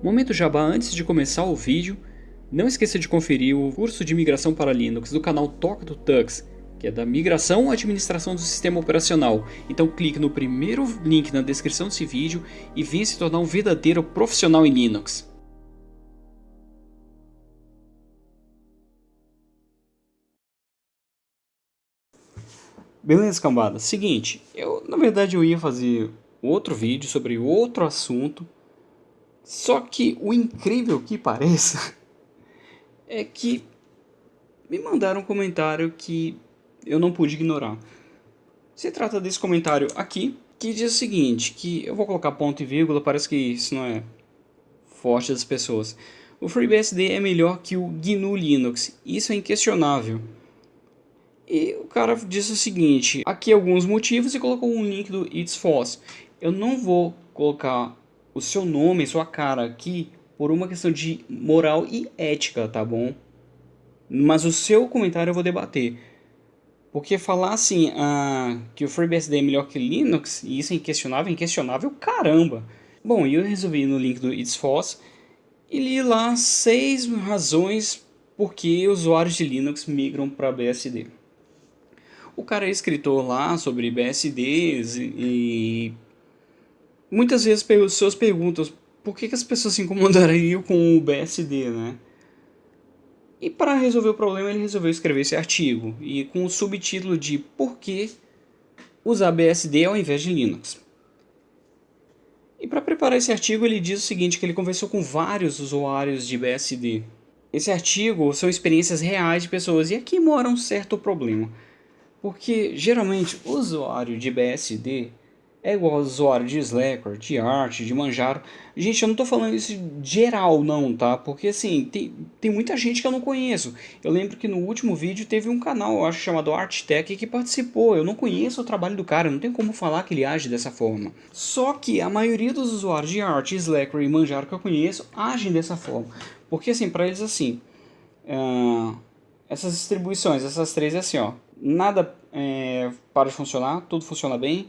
Momento jabá antes de começar o vídeo, não esqueça de conferir o curso de migração para Linux do canal Toca do Tux, que é da migração à administração do sistema operacional. Então clique no primeiro link na descrição desse vídeo e venha se tornar um verdadeiro profissional em Linux. Beleza, cambada? Seguinte, eu na verdade eu ia fazer outro vídeo sobre outro assunto, só que o incrível que pareça é que me mandaram um comentário que eu não pude ignorar. Se trata desse comentário aqui, que diz o seguinte, que eu vou colocar ponto e vírgula, parece que isso não é forte das pessoas. O FreeBSD é melhor que o GNU Linux, isso é inquestionável. E o cara disse o seguinte, aqui alguns motivos e colocou um link do It's False. Eu não vou colocar o seu nome, sua cara aqui por uma questão de moral e ética, tá bom? Mas o seu comentário eu vou debater. Porque falar assim ah, que o FreeBSD é melhor que Linux, e isso é inquestionável, inquestionável caramba. Bom, eu resolvi no link do It's False e li lá seis razões por que usuários de Linux migram para BSD. O cara é escritor lá sobre BSDs e muitas vezes as pessoas perguntam por que, que as pessoas se incomodariam com o BSD, né? E para resolver o problema ele resolveu escrever esse artigo e com o subtítulo de Por que usar BSD ao invés de Linux. E para preparar esse artigo ele diz o seguinte, que ele conversou com vários usuários de BSD. Esse artigo são experiências reais de pessoas e aqui mora um certo problema. Porque geralmente o usuário de BSD é igual ao usuário de Slacker, de Art, de Manjaro. Gente, eu não tô falando isso geral não, tá? Porque assim, tem, tem muita gente que eu não conheço. Eu lembro que no último vídeo teve um canal, eu acho chamado ArtTech, que participou. Eu não conheço o trabalho do cara, não tem como falar que ele age dessa forma. Só que a maioria dos usuários de Art, Slacker e Manjaro que eu conheço agem dessa forma. Porque assim, para eles assim, uh, essas distribuições, essas três é assim, ó. Nada é, para de funcionar, tudo funciona bem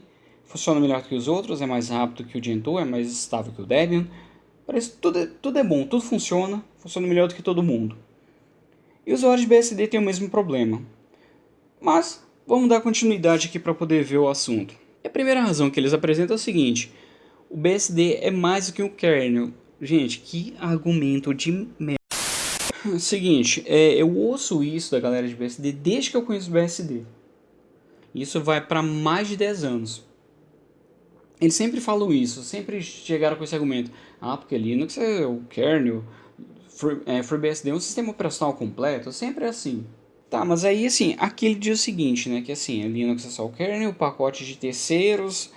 funciona melhor que os outros, é mais rápido que o Gentoo, é mais estável que o Debian. Parece tudo é, tudo é bom, tudo funciona, funciona melhor do que todo mundo. E os usuários de BSD têm o mesmo problema. Mas vamos dar continuidade aqui para poder ver o assunto. E a primeira razão que eles apresentam é o seguinte, o BSD é mais do que um kernel. Gente, que argumento de merda. Seguinte, é, eu ouço isso da galera de BSD desde que eu conheço BSD. Isso vai para mais de 10 anos. Eles sempre falam isso, sempre chegaram com esse argumento. Ah, porque Linux é o kernel, é, FreeBSD é um sistema operacional completo, sempre é assim. Tá, mas aí assim, aqui ele diz o seguinte, né, que assim, Linux é só o kernel, pacote de terceiros,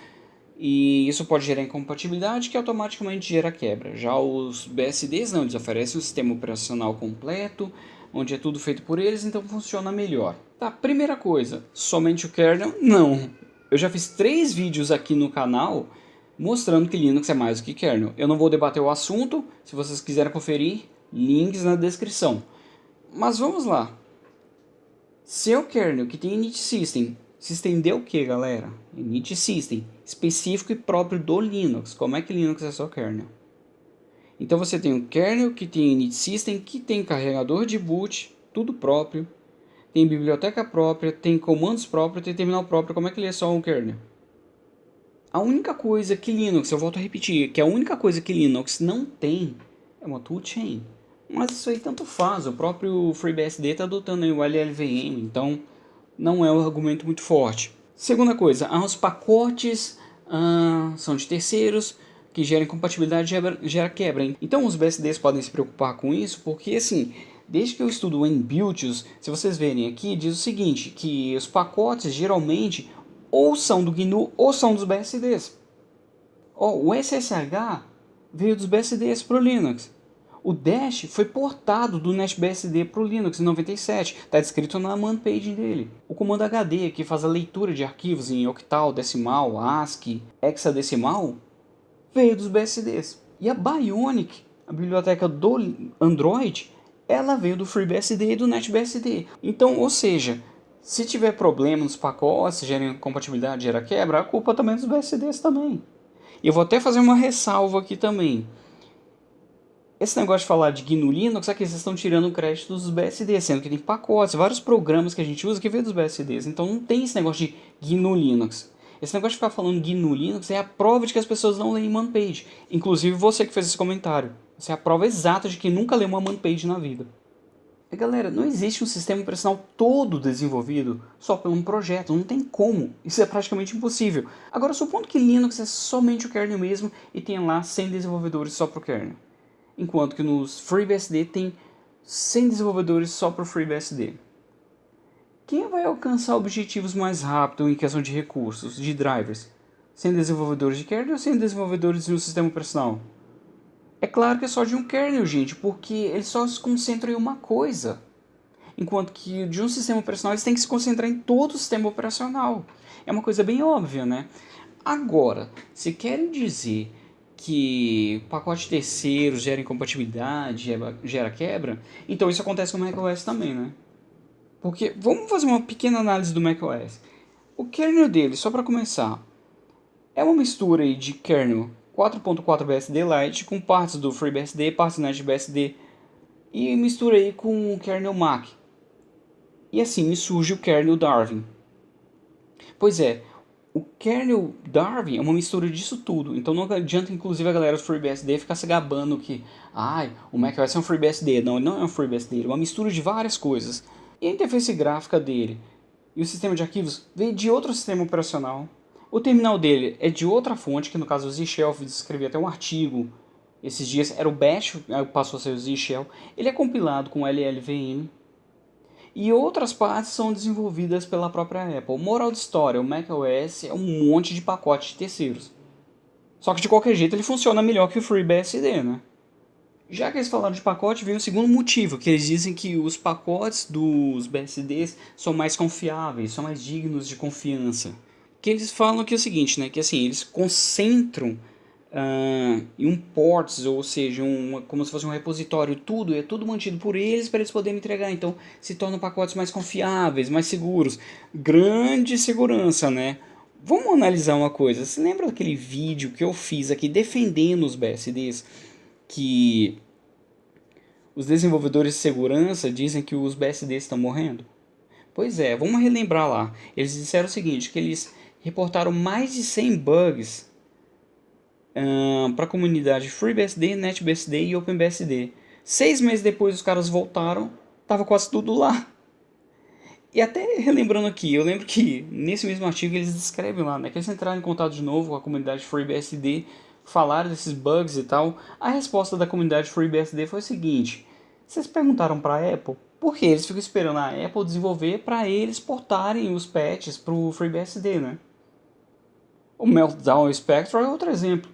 e isso pode gerar incompatibilidade que automaticamente gera quebra. Já os BSDs não, eles oferecem um sistema operacional completo, onde é tudo feito por eles, então funciona melhor. Tá, primeira coisa, somente o kernel? Não, eu já fiz três vídeos aqui no canal mostrando que Linux é mais do que kernel. Eu não vou debater o assunto, se vocês quiserem conferir, links na descrição. Mas vamos lá. Seu kernel que tem init system, system de o que galera? Init system, específico e próprio do Linux. Como é que Linux é só kernel? Então você tem um kernel que tem init system, que tem carregador de boot, tudo próprio tem biblioteca própria, tem comandos próprios, tem terminal próprio, como é que ele é só um kernel? A única coisa que Linux, eu volto a repetir, que a única coisa que Linux não tem é uma toolchain. Mas isso aí tanto faz, o próprio FreeBSD está adotando o LLVM, então não é um argumento muito forte. Segunda coisa, os pacotes ah, são de terceiros, que geram incompatibilidade gera, gera quebra. Então os BSDs podem se preocupar com isso, porque assim, Desde que eu estudo em builds, se vocês verem aqui, diz o seguinte, que os pacotes geralmente ou são do GNU ou são dos BSDs. Oh, o SSH veio dos BSDs para o Linux. O Dash foi portado do NetBSD para o Linux em 97, está descrito na man page dele. O comando HD, que faz a leitura de arquivos em octal, decimal, ASCII, hexadecimal, veio dos BSDs. E a Bionic, a biblioteca do Android, ela veio do FreeBSD e do NetBSD. Então, ou seja, se tiver problema nos pacotes, gera incompatibilidade, gera quebra, a culpa também é dos BSDs também. E eu vou até fazer uma ressalva aqui também. Esse negócio de falar de GNU Linux, aqui vocês estão tirando crédito dos BSDs, sendo que tem pacotes, vários programas que a gente usa que vem dos BSDs. Então não tem esse negócio de GNU Linux. Esse negócio de ficar falando GNU Linux é a prova de que as pessoas não leem manpage. Inclusive você que fez esse comentário. Essa é a prova exata de que nunca leu uma manpage na vida. E galera, não existe um sistema operacional todo desenvolvido só por um projeto, não tem como, isso é praticamente impossível. Agora, supondo que Linux é somente o kernel mesmo e tenha lá 100 desenvolvedores só para o kernel, enquanto que nos FreeBSD tem 100 desenvolvedores só para o FreeBSD. Quem vai alcançar objetivos mais rápido em questão de recursos, de drivers? 100 desenvolvedores de kernel ou 100 desenvolvedores de um sistema operacional? É claro que é só de um kernel, gente, porque eles só se concentram em uma coisa. Enquanto que de um sistema operacional eles têm que se concentrar em todo o sistema operacional. É uma coisa bem óbvia, né? Agora, se querem dizer que pacote terceiro gera incompatibilidade, gera quebra, então isso acontece com o macOS também, né? Porque, vamos fazer uma pequena análise do macOS. O kernel dele, só para começar, é uma mistura de kernel 4.4 BSD Lite com partes do FreeBSD, partes do NetBSD e mistura aí com o kernel Mac. E assim me surge o kernel Darwin. Pois é, o kernel Darwin é uma mistura disso tudo. Então não adianta inclusive a galera do FreeBSD ficar se gabando que ai, o macOS é um FreeBSD. Não, ele não é um FreeBSD, ele é uma mistura de várias coisas. E a interface gráfica dele e o sistema de arquivos veio de outro sistema operacional o terminal dele é de outra fonte, que no caso o Z-Shell, escrevi até um artigo esses dias, era o Bash, passou a ser o Z-Shell. Ele é compilado com LLVM. E outras partes são desenvolvidas pela própria Apple. Moral de história, o macOS é um monte de pacotes de terceiros. Só que de qualquer jeito ele funciona melhor que o FreeBSD, né? Já que eles falaram de pacote, vem o segundo motivo, que eles dizem que os pacotes dos BSDs são mais confiáveis, são mais dignos de confiança que eles falam que é o seguinte, né, que assim, eles concentram uh, em um ports, ou seja, um, como se fosse um repositório, tudo, é tudo mantido por eles para eles poderem entregar, então se tornam pacotes mais confiáveis, mais seguros, grande segurança, né. Vamos analisar uma coisa, você lembra daquele vídeo que eu fiz aqui defendendo os BSDs, que os desenvolvedores de segurança dizem que os BSDs estão morrendo? Pois é, vamos relembrar lá. Eles disseram o seguinte, que eles reportaram mais de 100 bugs para a comunidade FreeBSD, NetBSD e OpenBSD. Seis meses depois os caras voltaram, tava quase tudo lá. E até relembrando aqui, eu lembro que nesse mesmo artigo eles descrevem lá, né, que eles entraram em contato de novo com a comunidade FreeBSD, falaram desses bugs e tal. A resposta da comunidade FreeBSD foi o seguinte: vocês perguntaram para a Apple por que eles ficam esperando a Apple desenvolver para eles portarem os patches para o FreeBSD, né? O Meltdown Spectre é outro exemplo.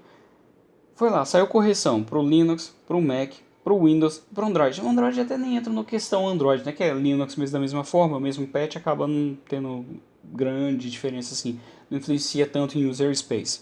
Foi lá, saiu correção para o Linux, para o Mac, para o Windows, para o Android. O Android até nem entra no questão Android, né? Que é Linux mesmo da mesma forma, o mesmo patch acaba não tendo grande diferença assim, não influencia tanto em user space.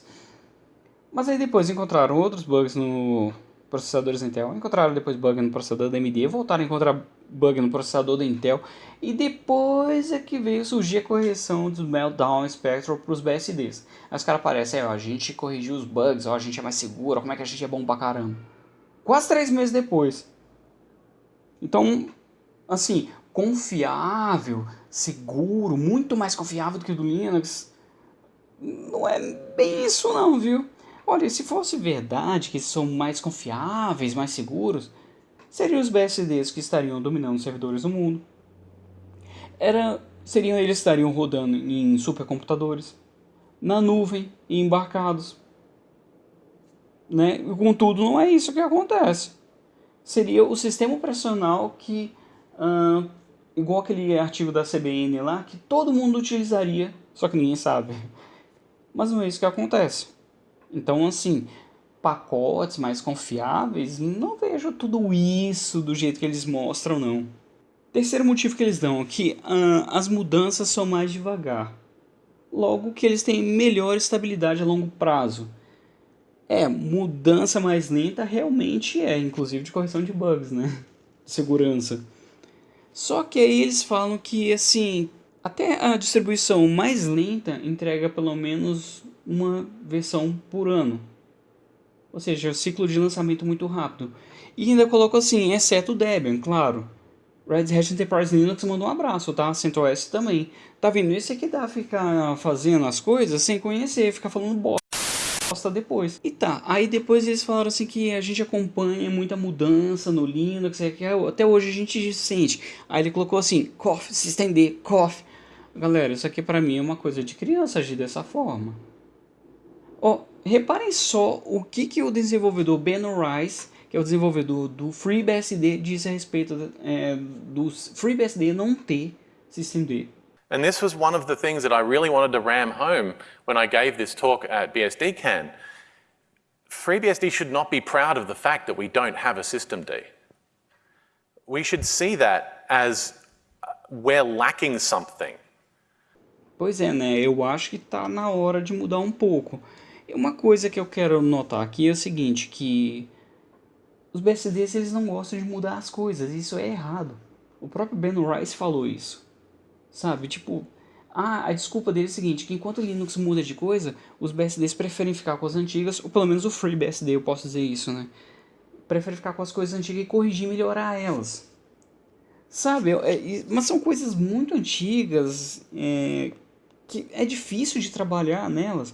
Mas aí depois encontraram outros bugs no processadores Intel, encontraram depois bug no processador da AMD, voltaram a encontrar bug no processador da Intel, e depois é que veio surgir a correção dos Meltdown Spectral para os BSDs. Aí os caras aparecem, ó, a gente corrigiu os bugs, ó, a gente é mais seguro, como é que a gente é bom pra caramba. Quase três meses depois. Então, assim, confiável, seguro, muito mais confiável do que o do Linux, não é bem isso não, viu? Olha, se fosse verdade que são mais confiáveis, mais seguros, seriam os BSDs que estariam dominando os servidores do mundo. Era, seriam eles estariam rodando em supercomputadores, na nuvem e embarcados. Né? Contudo, não é isso que acontece. Seria o sistema operacional que, uh, igual aquele artigo da CBN lá, que todo mundo utilizaria, só que ninguém sabe. Mas não é isso que acontece. Então, assim, pacotes mais confiáveis, não vejo tudo isso do jeito que eles mostram, não. Terceiro motivo que eles dão é que uh, as mudanças são mais devagar. Logo que eles têm melhor estabilidade a longo prazo. É, mudança mais lenta realmente é, inclusive de correção de bugs, né? Segurança. Só que aí eles falam que, assim, até a distribuição mais lenta entrega pelo menos uma versão por ano. Ou seja, o ciclo de lançamento muito rápido. E ainda colocou assim, exceto o Debian, claro. Red Hat Enterprise Linux mandou um abraço, tá? CentOS também. Tá vendo? Isso aqui dá ficar fazendo as coisas sem conhecer, ficar falando bosta depois. E tá, aí depois eles falaram assim que a gente acompanha muita mudança no Linux, é que até hoje a gente sente. Aí ele colocou assim, cough, se estender, cough. Galera, isso aqui pra mim é uma coisa de criança agir dessa forma. Ó, reparem só o que, que o desenvolvedor Ben Rice que é o desenvolvedor do FreeBSD, disse a respeito é, do FreeBSD não ter systemd. And this was one of the things that I really wanted to ram home when I gave this talk at BSDCan. FreeBSD should not be proud of the fact that we don't have a systemd. We should see that as uh, we're lacking something. Pois é, né? Eu acho que está na hora de mudar um pouco. Uma coisa que eu quero notar aqui é o seguinte, que os BSDs eles não gostam de mudar as coisas, isso é errado. O próprio Ben Rice falou isso. Sabe, tipo, ah, a desculpa dele é o seguinte, que enquanto o Linux muda de coisa, os BSDs preferem ficar com as antigas, ou pelo menos o FreeBSD, eu posso dizer isso, né? Prefere ficar com as coisas antigas e corrigir e melhorar elas. Sabe, é, mas são coisas muito antigas, é, que é difícil de trabalhar nelas.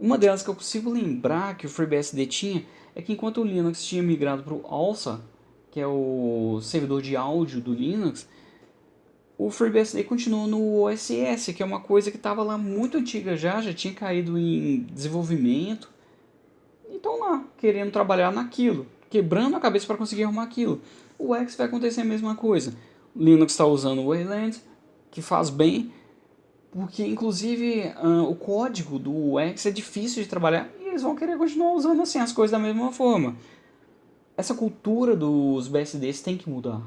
Uma delas que eu consigo lembrar que o FreeBSD tinha é que enquanto o Linux tinha migrado para o ALSA, que é o servidor de áudio do Linux, o FreeBSD continuou no OSS, que é uma coisa que estava lá muito antiga já, já tinha caído em desenvolvimento. E estão lá, querendo trabalhar naquilo, quebrando a cabeça para conseguir arrumar aquilo. O X vai acontecer a mesma coisa. O Linux está usando o Wayland, que faz bem, porque inclusive uh, o código do X é difícil de trabalhar eles vão querer continuar usando assim as coisas da mesma forma. Essa cultura dos BSDs tem que mudar.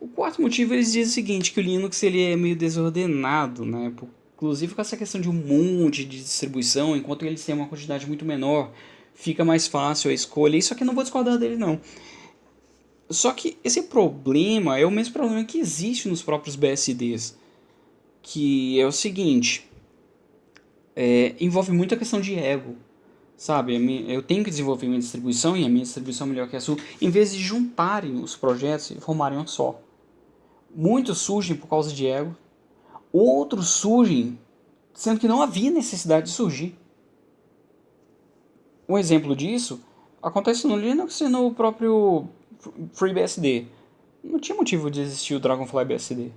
O quarto motivo eles dizem o seguinte, que o Linux ele é meio desordenado, né? Inclusive com essa questão de um monte de distribuição, enquanto eles têm uma quantidade muito menor, fica mais fácil a escolha. Isso aqui não vou discordar dele não. Só que esse problema é o mesmo problema que existe nos próprios BSDs. Que é o seguinte, é, envolve muito a questão de ego. Sabe, eu tenho que desenvolver minha distribuição e a minha distribuição é melhor que a sua, em vez de juntarem os projetos e formarem um só. Muitos surgem por causa de ego, outros surgem sendo que não havia necessidade de surgir. Um exemplo disso acontece no Linux e no próprio FreeBSD. Não tinha motivo de existir o Dragonfly BSD.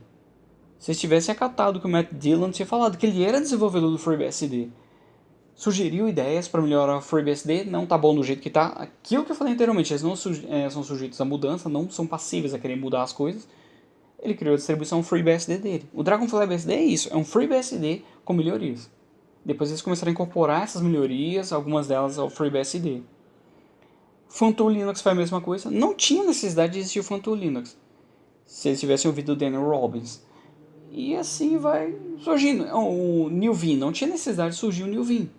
Se eles tivessem acatado que o Matt Dillon tinha falado que ele era desenvolvedor do FreeBSD sugeriu ideias para melhorar o FreeBSD, não tá bom do jeito que tá. Aquilo que eu falei anteriormente, eles não é, são sujeitos à mudança, não são passíveis a querer mudar as coisas. Ele criou a distribuição FreeBSD dele. O Dragonfly BSD é isso, é um FreeBSD com melhorias. Depois eles começaram a incorporar essas melhorias, algumas delas ao FreeBSD. Funtoo Linux foi a mesma coisa. Não tinha necessidade de existir o Funtoo Linux. Se eles tivessem ouvido o Daniel Robbins. E assim vai surgindo. O New Vim, não tinha necessidade de surgir o New Vim.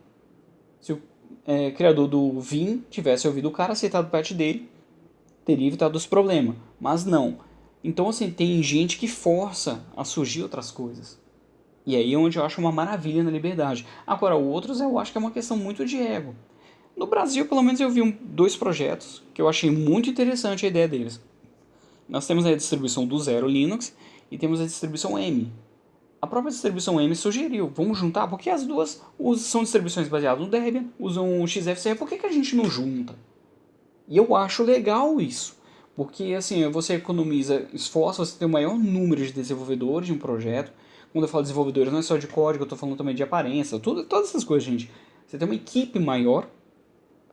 Se o é, criador do Vim tivesse ouvido o cara, aceitado o patch dele, teria evitado os problemas. Mas não. Então, assim, tem gente que força a surgir outras coisas. E aí é onde eu acho uma maravilha na liberdade. Agora, outros eu acho que é uma questão muito de ego. No Brasil, pelo menos, eu vi um, dois projetos que eu achei muito interessante a ideia deles. Nós temos a distribuição do Zero Linux e temos a distribuição M, a própria distribuição M sugeriu, vamos juntar, porque as duas são distribuições baseadas no Debian, usam o XFCE, por que, que a gente não junta? E eu acho legal isso, porque assim, você economiza esforço, você tem o maior número de desenvolvedores de um projeto, quando eu falo desenvolvedores não é só de código, eu estou falando também de aparência, tudo, todas essas coisas, gente. Você tem uma equipe maior,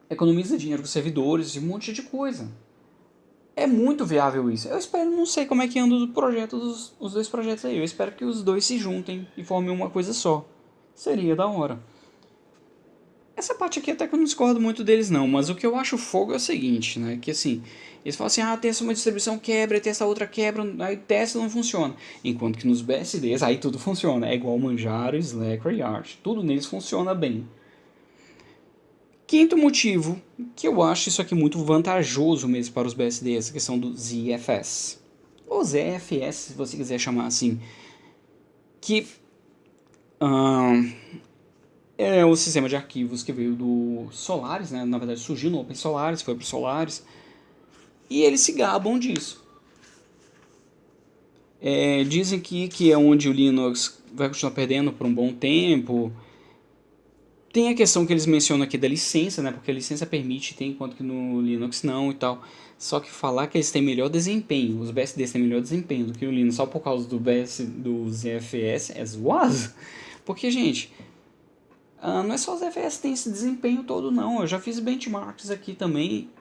economiza dinheiro com servidores e um monte de coisa é muito viável isso. Eu espero, não sei como é que anda o projeto dos, os dois projetos aí. Eu espero que os dois se juntem e formem uma coisa só. Seria da hora. Essa parte aqui até que eu não discordo muito deles não, mas o que eu acho fogo é o seguinte, né? Que assim, eles falam assim, ah, tem essa uma distribuição quebra, tem essa outra quebra, aí testa não funciona. Enquanto que nos BSDs, aí tudo funciona. É igual Manjaro, Slack Arch. Tudo neles funciona bem. Quinto motivo, que eu acho isso aqui muito vantajoso mesmo para os BSDs, a questão do ZFS. Ou ZFS, se você quiser chamar assim. Que uh, é o sistema de arquivos que veio do Solaris, né? na verdade surgiu no Open Solaris, foi para o Solaris, e eles se gabam disso. É, dizem que, que é onde o Linux vai continuar perdendo por um bom tempo. Tem a questão que eles mencionam aqui da licença, né? Porque a licença permite, tem enquanto que no Linux não e tal. Só que falar que eles têm melhor desempenho, os BSDs têm melhor desempenho do que o Linux só por causa do BS, do ZFS é zoado. Porque, gente, uh, não é só o ZFS tem esse desempenho todo não. Eu já fiz benchmarks aqui também.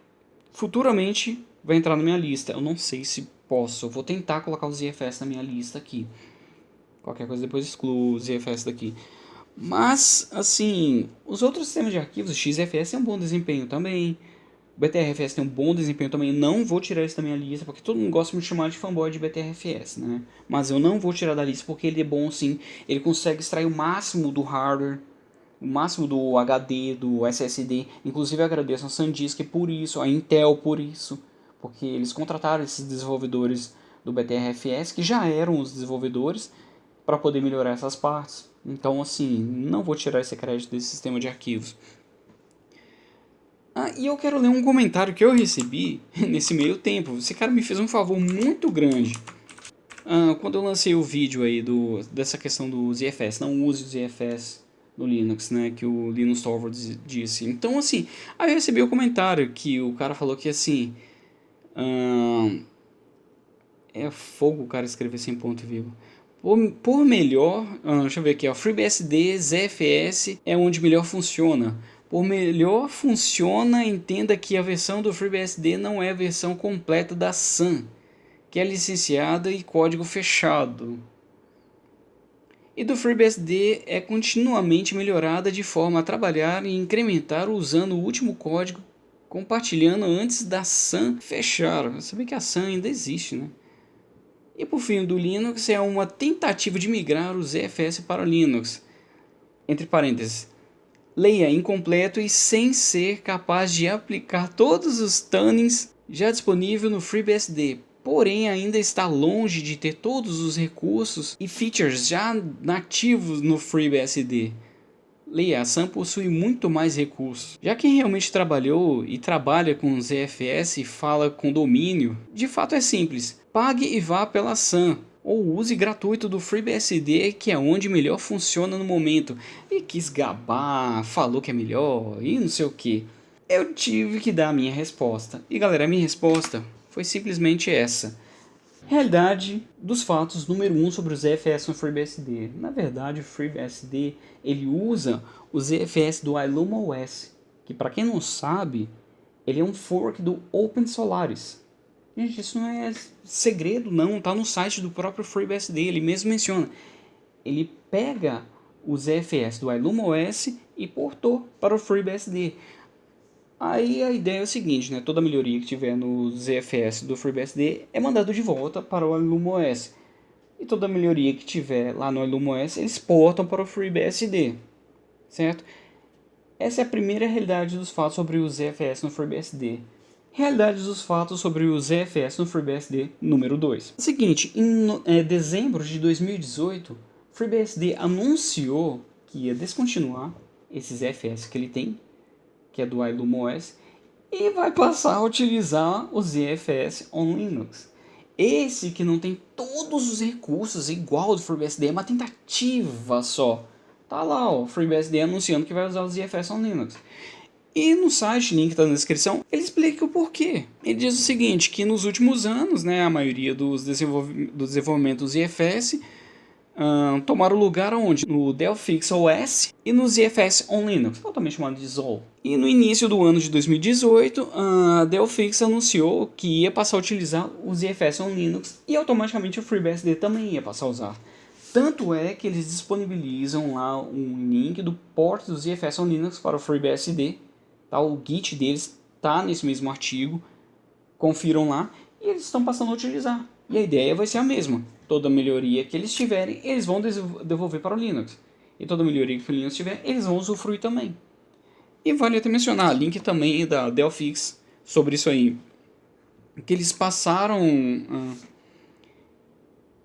Futuramente vai entrar na minha lista. Eu não sei se posso. Eu vou tentar colocar o ZFS na minha lista aqui. Qualquer coisa depois excluo o ZFS daqui. Mas, assim, os outros sistemas de arquivos, o XFS tem um bom desempenho também. O BTRFS tem um bom desempenho também. Não vou tirar isso da minha lista, porque todo mundo gosta de chamar de fanboy de BTRFS, né? Mas eu não vou tirar da lista porque ele é bom sim. Ele consegue extrair o máximo do hardware, o máximo do HD, do SSD. Inclusive agradeço a SanDisk por isso, a Intel por isso porque eles contrataram esses desenvolvedores do BTRFS, que já eram os desenvolvedores, para poder melhorar essas partes. Então, assim, não vou tirar esse crédito desse sistema de arquivos. Ah, e eu quero ler um comentário que eu recebi nesse meio tempo. Esse cara me fez um favor muito grande. Ah, quando eu lancei o vídeo aí do, dessa questão do ZFS, não use o ZFS no Linux, né, que o Linus Torvalds disse. Então, assim, aí eu recebi o um comentário que o cara falou que, assim, Hum, é fogo o cara escrever sem ponto vivo. Por, por melhor, hum, deixa eu ver aqui, ó, FreeBSD, ZFS é onde melhor funciona. Por melhor funciona, entenda que a versão do FreeBSD não é a versão completa da Sun, que é licenciada e código fechado. E do FreeBSD é continuamente melhorada de forma a trabalhar e incrementar usando o último código compartilhando antes da SAM fechar. Você vê que a SAM ainda existe, né? E por fim, do Linux é uma tentativa de migrar o ZFS para o Linux. Entre parênteses, leia incompleto e sem ser capaz de aplicar todos os tunings já disponível no FreeBSD. Porém, ainda está longe de ter todos os recursos e features já nativos no FreeBSD. Leia, a SAM possui muito mais recursos. Já quem realmente trabalhou e trabalha com ZFS e fala com domínio, de fato é simples. Pague e vá pela SAM ou use gratuito do FreeBSD, que é onde melhor funciona no momento. E quis gabar, falou que é melhor e não sei o que. Eu tive que dar a minha resposta. E galera, a minha resposta foi simplesmente essa. Realidade dos fatos número 1 um sobre o ZFS no FreeBSD. Na verdade, o FreeBSD ele usa o ZFS do IlumaOS, que para quem não sabe, ele é um fork do Open Solaris. Gente, isso não é segredo não, tá no site do próprio FreeBSD, ele mesmo menciona. Ele pega o ZFS do IlumaOS e portou para o FreeBSD. Aí a ideia é o seguinte, né? Toda melhoria que tiver no ZFS do FreeBSD é mandado de volta para o IlumaOS. E toda melhoria que tiver lá no IlumaOS, eles portam para o FreeBSD, certo? Essa é a primeira realidade dos fatos sobre o ZFS no FreeBSD. Realidade dos fatos sobre o ZFS no FreeBSD número 2. É seguinte, em é, dezembro de 2018, FreeBSD anunciou que ia descontinuar esse ZFS que ele tem que é do ILUMOS, e vai passar a utilizar o ZFS on Linux. Esse que não tem todos os recursos igual ao do FreeBSD, é uma tentativa só. Tá lá o FreeBSD anunciando que vai usar o ZFS on Linux. E no site, link está na descrição, ele explica o porquê. Ele diz o seguinte, que nos últimos anos, né, a maioria dos desenvolv do desenvolvimento do ZFS um, tomaram lugar onde? No Delphix OS e no ZFS on Linux, totalmente chamado de ZOL. E no início do ano de 2018, a Delphix anunciou que ia passar a utilizar o ZFS on Linux e automaticamente o FreeBSD também ia passar a usar. Tanto é que eles disponibilizam lá um link do port do ZFS on Linux para o FreeBSD. Tá? O Git deles está nesse mesmo artigo. Confiram lá e eles estão passando a utilizar. E a ideia vai ser a mesma toda melhoria que eles tiverem, eles vão devolver para o Linux. E toda melhoria que o Linux tiver, eles vão usufruir também. E vale até mencionar, link também da Delphix sobre isso aí. Que eles passaram... Ah,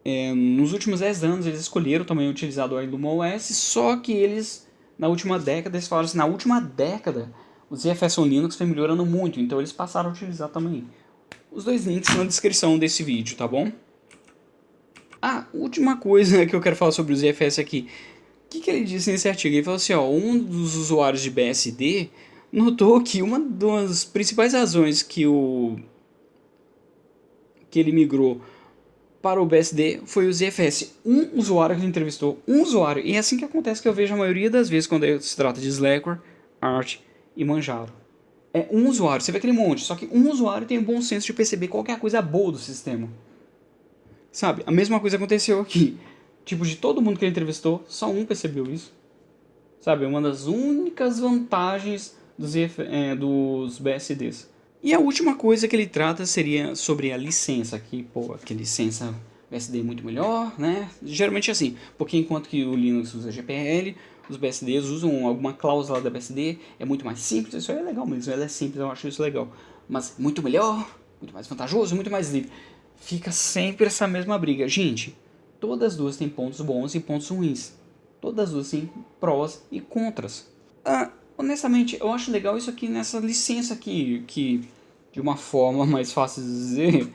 é, nos últimos 10 anos eles escolheram também utilizar o IlumaOS, só que eles na última década, eles falaram assim, na última década, o ZFS on Linux foi melhorando muito, então eles passaram a utilizar também. Os dois links na descrição desse vídeo, tá bom? Ah, última coisa que eu quero falar sobre o ZFS aqui. O que, que ele disse nesse artigo? Ele falou assim, ó, um dos usuários de BSD notou que uma das principais razões que o que ele migrou para o BSD foi o ZFS. Um usuário que ele entrevistou, um usuário. E é assim que acontece que eu vejo a maioria das vezes quando se trata de Slackware, Arch e Manjaro. É um usuário, você vê aquele monte, só que um usuário tem o bom senso de perceber qualquer coisa boa do sistema. Sabe, a mesma coisa aconteceu aqui. Tipo, de todo mundo que ele entrevistou, só um percebeu isso. Sabe, é uma das únicas vantagens dos, é, dos BSDs. E a última coisa que ele trata seria sobre a licença, que, pô, que licença BSD é muito melhor, né? Geralmente é assim, porque enquanto que o Linux usa GPL, os BSDs usam alguma cláusula da BSD, é muito mais simples, isso aí é legal mesmo, ela é simples, eu acho isso legal. Mas muito melhor, muito mais vantajoso, muito mais livre. Fica sempre essa mesma briga. Gente, todas as duas têm pontos bons e pontos ruins. Todas as duas têm prós e contras. Ah, honestamente, eu acho legal isso aqui nessa licença aqui, que de uma forma mais fácil de dizer,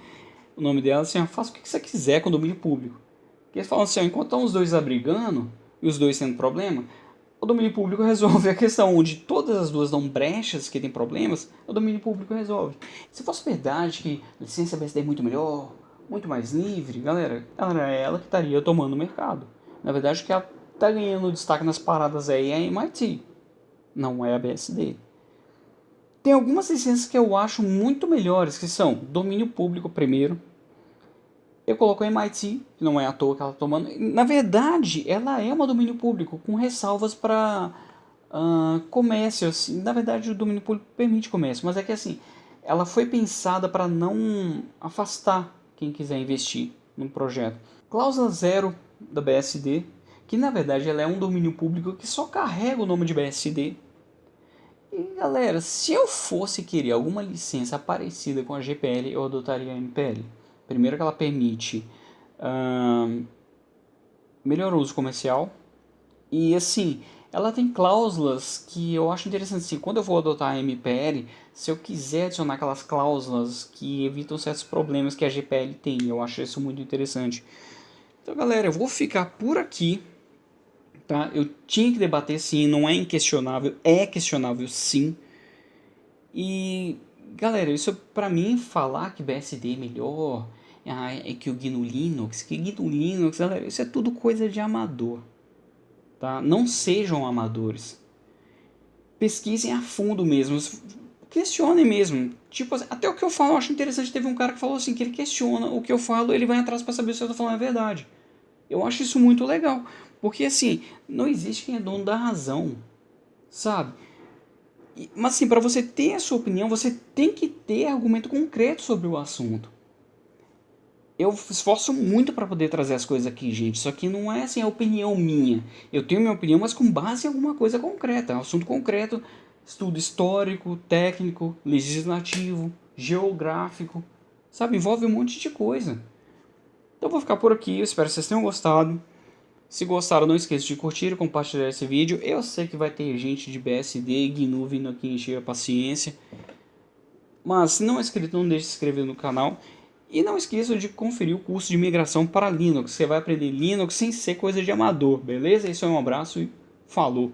o nome dela assim, faça o que você quiser com o domínio público. Porque eles falam assim, enquanto estão os dois abrigando, e os dois tendo problema, o domínio público resolve a questão onde todas as duas dão brechas que tem problemas, o domínio público resolve. Se fosse verdade que a licença BSD é muito melhor, muito mais livre, galera, era ela que estaria tomando o mercado. Na verdade, o que ela está ganhando destaque nas paradas aí é a MIT não é a BSD. Tem algumas licenças que eu acho muito melhores, que são domínio público primeiro. Eu coloco a MIT, que não é à toa que ela está tomando. Na verdade, ela é uma domínio público, com ressalvas para uh, comércio. Assim. Na verdade, o domínio público permite comércio, mas é que assim, ela foi pensada para não afastar quem quiser investir no projeto. Cláusula zero da BSD, que na verdade ela é um domínio público que só carrega o nome de BSD. E galera, se eu fosse querer alguma licença parecida com a GPL, eu adotaria a MPL. Primeiro que ela permite melhor uso comercial. E assim, ela tem cláusulas que eu acho interessante. Assim, quando eu vou adotar a MPL, se eu quiser adicionar aquelas cláusulas que evitam certos problemas que a GPL tem, eu acho isso muito interessante. Então galera, eu vou ficar por aqui tá? Eu tinha que debater sim, não é inquestionável, é questionável sim. E galera, isso para mim falar que BSD é melhor, ah, é que o GNU Linux, que GNU Linux, galera, isso é tudo coisa de amador, tá? Não sejam amadores. Pesquisem a fundo mesmo, questionem mesmo. Tipo, até o que eu falo eu acho interessante. Teve um cara que falou assim, que ele questiona o que eu falo, ele vai atrás para saber se eu tô falando a verdade. Eu acho isso muito legal. Porque assim, não existe quem é dono da razão, sabe? Mas assim, para você ter a sua opinião, você tem que ter argumento concreto sobre o assunto. Eu esforço muito para poder trazer as coisas aqui, gente. Isso aqui não é assim a opinião minha. Eu tenho minha opinião, mas com base em alguma coisa concreta, um assunto concreto, estudo histórico, técnico, legislativo, geográfico, sabe? Envolve um monte de coisa. Então vou ficar por aqui, eu espero que vocês tenham gostado. Se gostaram, não esqueça de curtir e compartilhar esse vídeo. Eu sei que vai ter gente de BSD e GNU vindo aqui encher a paciência. Mas se não é inscrito, não deixe de se inscrever no canal. E não esqueça de conferir o curso de migração para Linux. Você vai aprender Linux sem ser coisa de amador, beleza? Isso é um abraço e falou!